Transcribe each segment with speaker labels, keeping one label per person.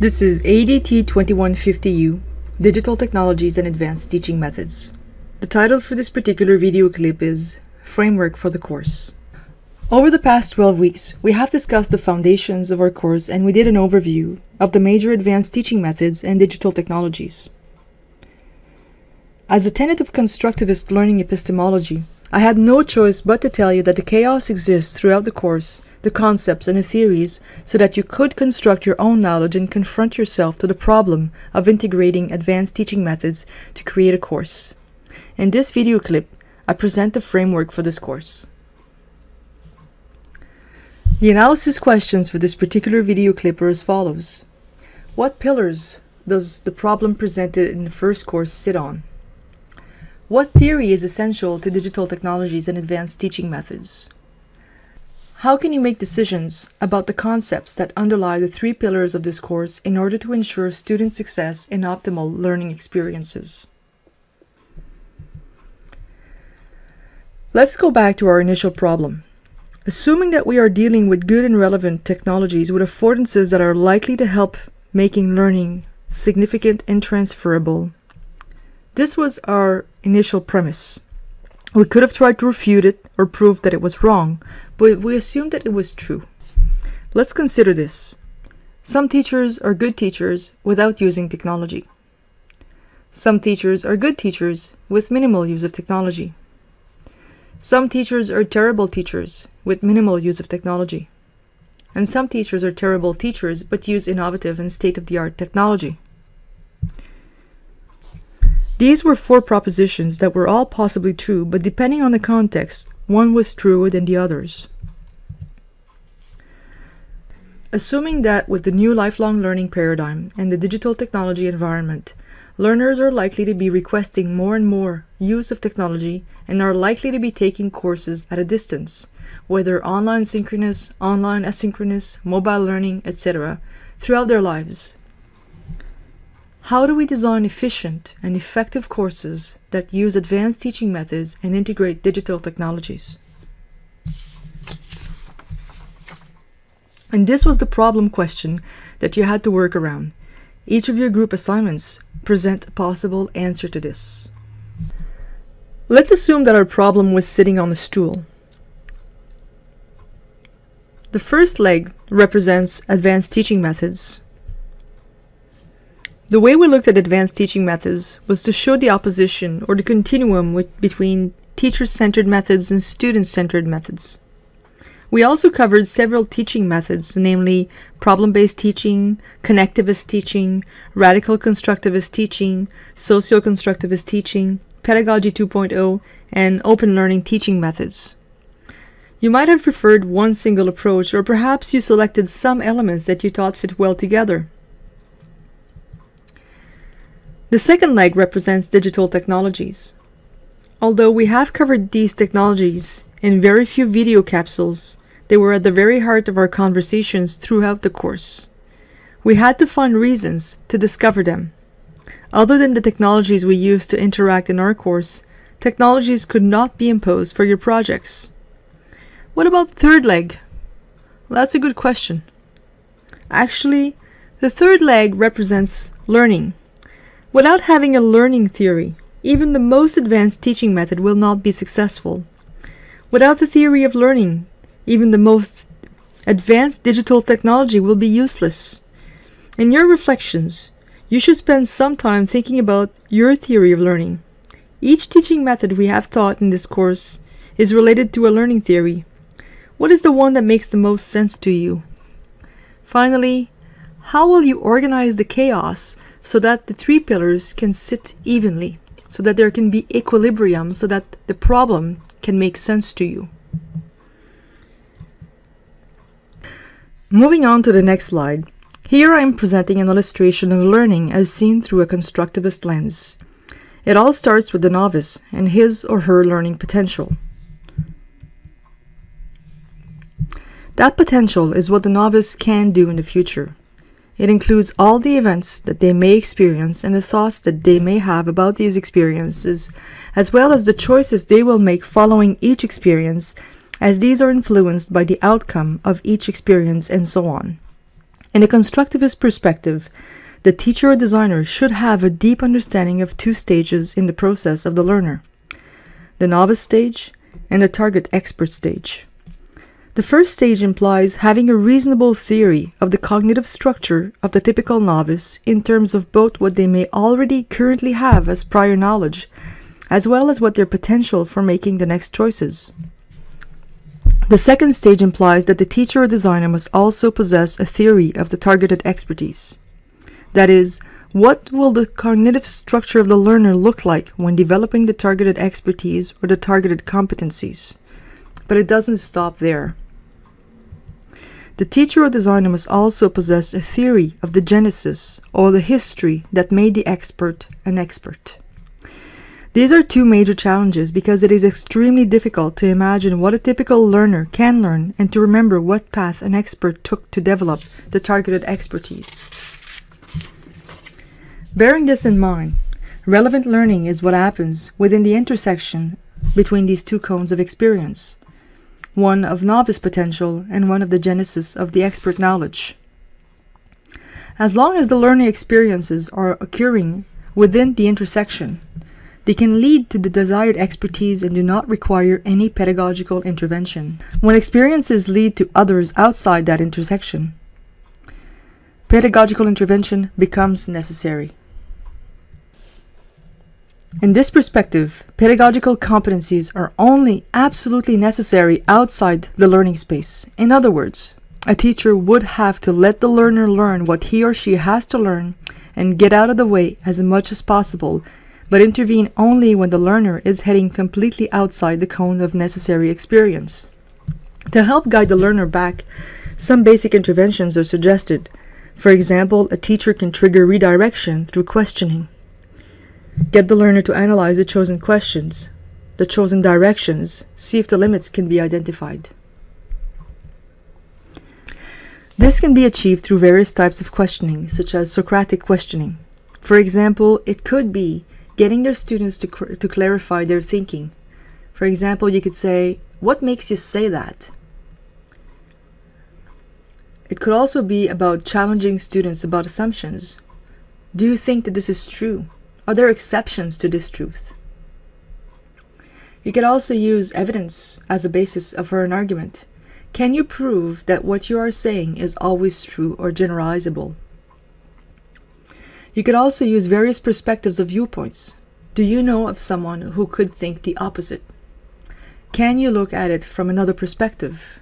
Speaker 1: This is ADT 2150U, Digital Technologies and Advanced Teaching Methods. The title for this particular video clip is Framework for the Course. Over the past 12 weeks, we have discussed the foundations of our course and we did an overview of the major advanced teaching methods and digital technologies. As a tenet of constructivist learning epistemology, I had no choice but to tell you that the chaos exists throughout the course the concepts and the theories so that you could construct your own knowledge and confront yourself to the problem of integrating advanced teaching methods to create a course. In this video clip, I present the framework for this course. The analysis questions for this particular video clip are as follows. What pillars does the problem presented in the first course sit on? What theory is essential to digital technologies and advanced teaching methods? How can you make decisions about the concepts that underlie the three pillars of this course in order to ensure student success and optimal learning experiences? Let's go back to our initial problem. Assuming that we are dealing with good and relevant technologies with affordances that are likely to help making learning significant and transferable. This was our initial premise. We could have tried to refute it or prove that it was wrong, but we assumed that it was true. Let's consider this. Some teachers are good teachers without using technology. Some teachers are good teachers with minimal use of technology. Some teachers are terrible teachers with minimal use of technology. And some teachers are terrible teachers but use innovative and state-of-the-art technology. These were four propositions that were all possibly true, but depending on the context, one was truer than the others. Assuming that with the new lifelong learning paradigm and the digital technology environment, learners are likely to be requesting more and more use of technology and are likely to be taking courses at a distance, whether online synchronous, online asynchronous, mobile learning, etc., throughout their lives. How do we design efficient and effective courses that use advanced teaching methods and integrate digital technologies? And this was the problem question that you had to work around. Each of your group assignments present a possible answer to this. Let's assume that our problem was sitting on a stool. The first leg represents advanced teaching methods, the way we looked at advanced teaching methods was to show the opposition or the continuum with, between teacher-centered methods and student-centered methods. We also covered several teaching methods, namely problem-based teaching, connectivist teaching, radical constructivist teaching, socio-constructivist teaching, pedagogy 2.0, and open learning teaching methods. You might have preferred one single approach, or perhaps you selected some elements that you thought fit well together. The second leg represents digital technologies. Although we have covered these technologies in very few video capsules, they were at the very heart of our conversations throughout the course. We had to find reasons to discover them. Other than the technologies we use to interact in our course, technologies could not be imposed for your projects. What about third leg? Well, that's a good question. Actually, the third leg represents learning. Without having a learning theory, even the most advanced teaching method will not be successful. Without the theory of learning, even the most advanced digital technology will be useless. In your reflections, you should spend some time thinking about your theory of learning. Each teaching method we have taught in this course is related to a learning theory. What is the one that makes the most sense to you? Finally, how will you organize the chaos so that the three pillars can sit evenly, so that there can be equilibrium, so that the problem can make sense to you. Moving on to the next slide. Here I am presenting an illustration of learning as seen through a constructivist lens. It all starts with the novice and his or her learning potential. That potential is what the novice can do in the future. It includes all the events that they may experience and the thoughts that they may have about these experiences, as well as the choices they will make following each experience, as these are influenced by the outcome of each experience and so on. In a constructivist perspective, the teacher or designer should have a deep understanding of two stages in the process of the learner the novice stage and the target expert stage. The first stage implies having a reasonable theory of the cognitive structure of the typical novice in terms of both what they may already currently have as prior knowledge, as well as what their potential for making the next choices. The second stage implies that the teacher or designer must also possess a theory of the targeted expertise. That is, what will the cognitive structure of the learner look like when developing the targeted expertise or the targeted competencies? But it doesn't stop there. The teacher or designer must also possess a theory of the genesis or the history that made the expert an expert. These are two major challenges because it is extremely difficult to imagine what a typical learner can learn and to remember what path an expert took to develop the targeted expertise. Bearing this in mind, relevant learning is what happens within the intersection between these two cones of experience, one of novice potential and one of the genesis of the expert knowledge. As long as the learning experiences are occurring within the intersection, they can lead to the desired expertise and do not require any pedagogical intervention. When experiences lead to others outside that intersection, pedagogical intervention becomes necessary. In this perspective, pedagogical competencies are only absolutely necessary outside the learning space. In other words, a teacher would have to let the learner learn what he or she has to learn and get out of the way as much as possible, but intervene only when the learner is heading completely outside the cone of necessary experience. To help guide the learner back, some basic interventions are suggested. For example, a teacher can trigger redirection through questioning. Get the learner to analyze the chosen questions, the chosen directions, see if the limits can be identified. This can be achieved through various types of questioning, such as Socratic questioning. For example, it could be getting their students to, to clarify their thinking. For example, you could say, What makes you say that? It could also be about challenging students about assumptions. Do you think that this is true? Are there exceptions to this truth? You could also use evidence as a basis for an argument. Can you prove that what you are saying is always true or generalizable? You could also use various perspectives of viewpoints. Do you know of someone who could think the opposite? Can you look at it from another perspective?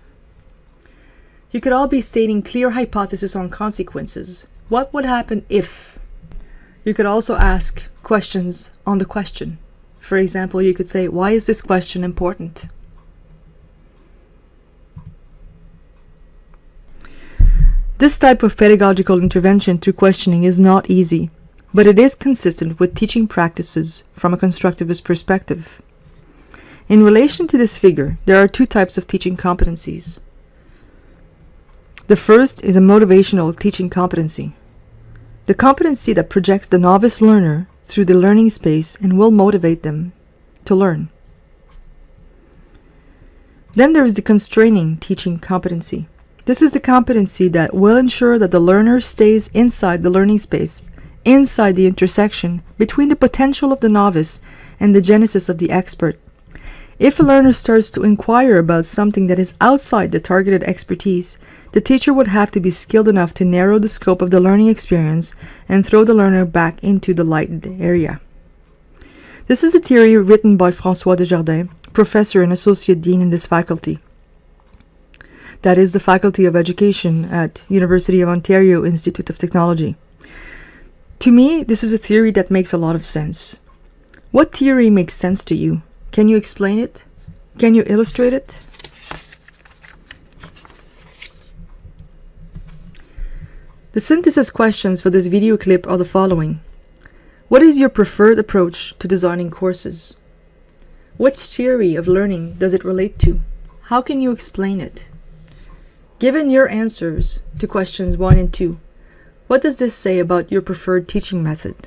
Speaker 1: You could all be stating clear hypotheses on consequences. What would happen if? You could also ask questions on the question. For example, you could say, why is this question important? This type of pedagogical intervention through questioning is not easy, but it is consistent with teaching practices from a constructivist perspective. In relation to this figure, there are two types of teaching competencies. The first is a motivational teaching competency. The competency that projects the novice learner through the learning space and will motivate them to learn. Then there is the constraining teaching competency. This is the competency that will ensure that the learner stays inside the learning space, inside the intersection between the potential of the novice and the genesis of the expert. If a learner starts to inquire about something that is outside the targeted expertise, the teacher would have to be skilled enough to narrow the scope of the learning experience and throw the learner back into the lighted area. This is a theory written by François Desjardins, professor and associate dean in this faculty. That is the Faculty of Education at University of Ontario Institute of Technology. To me, this is a theory that makes a lot of sense. What theory makes sense to you? Can you explain it? Can you illustrate it? The synthesis questions for this video clip are the following. What is your preferred approach to designing courses? Which theory of learning does it relate to? How can you explain it? Given your answers to questions 1 and 2, what does this say about your preferred teaching method?